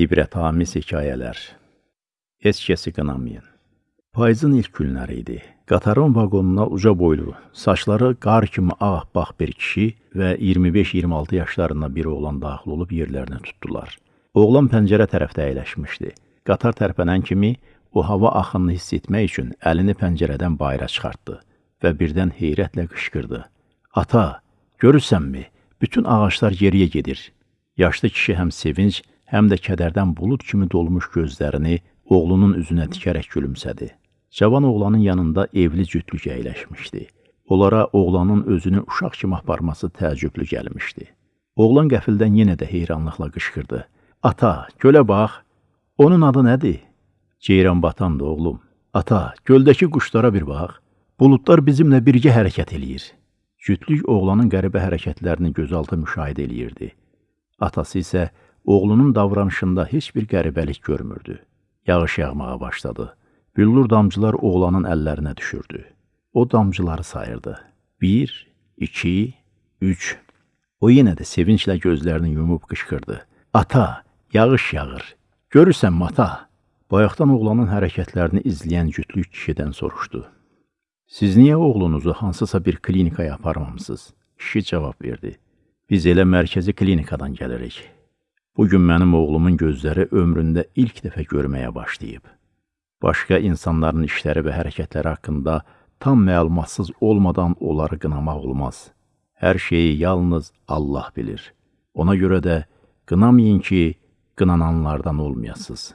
İbrətamiz hekayələr Heç kəsi qınamayın. Payızın ilk günləri idi. Qatarın vaqonuna uca boylu, saçları qar kimi ağappaq bir kişi və 25-26 yaşlarında bir oğlan daxil olub yerlərini tutdular. Oğlan pəncərə tərəfdə əyləşmişdi. Qatar tərpənən kimi o hava axınını hiss etmək üçün əlini pəncərədən bayıra çıxartdı və birdən heyrətlə qışqırdı. Ata, görürsənmi? Bütün ağaclar geriyə gedir. Yaşlı kişi həm sevinc, həm də kədərdən bulud kimi dolmuş gözlərini oğlunun üzünə dikərək gülümsədi. Cavan oğlanın yanında evli cütlük əyləşmişdi. Onlara oğlanın özünü uşaq kimi aparması təəccüblü gəlmişdi. Oğlan qəfildən yenə də heyranlıqla qışqırdı. Ata, gölə bax. Onun adı nədir? Ceyran batandı oğlum. Ata, göldəki quşlara bir bax. Buludlar bizimlə birgə hərəkət eləyir. Cütlük oğlanın qəribə hərəkətlərini gözaltı müşahidə eləyirdi. Atası isə oğlunun davranışında heç bir qəribəlik görmürdü. Yağış yağmağa başladı. Büllur damcılar oğlanın əllərinə düşürdü. O damcıları sayırdı. Bir, iki, üç. O yenə də sevinclə gözlərini yumub qışqırdı. Ata, yağış yağır. Görürsən mata? Bayaqdan oğlanın hərəkətlərini izləyən cütlük kişidən soruşdu. Siz niyə oğlunuzu hansısa bir klinikaya aparmamısınız? Kişi cavab verdi. Biz elə mərkəzi klinikadan gəlirik. Bugün mənim oğlumun gözləri ömründə ilk dəfə görməyə başlayıb. Başqa insanların işləri və hərəkətləri haqqında tam məlumatsız olmadan onları qınamaq olmaz. Hər şeyi yalnız Allah bilir. Ona görə də qınamayın ki, qınananlardan olmayasınız.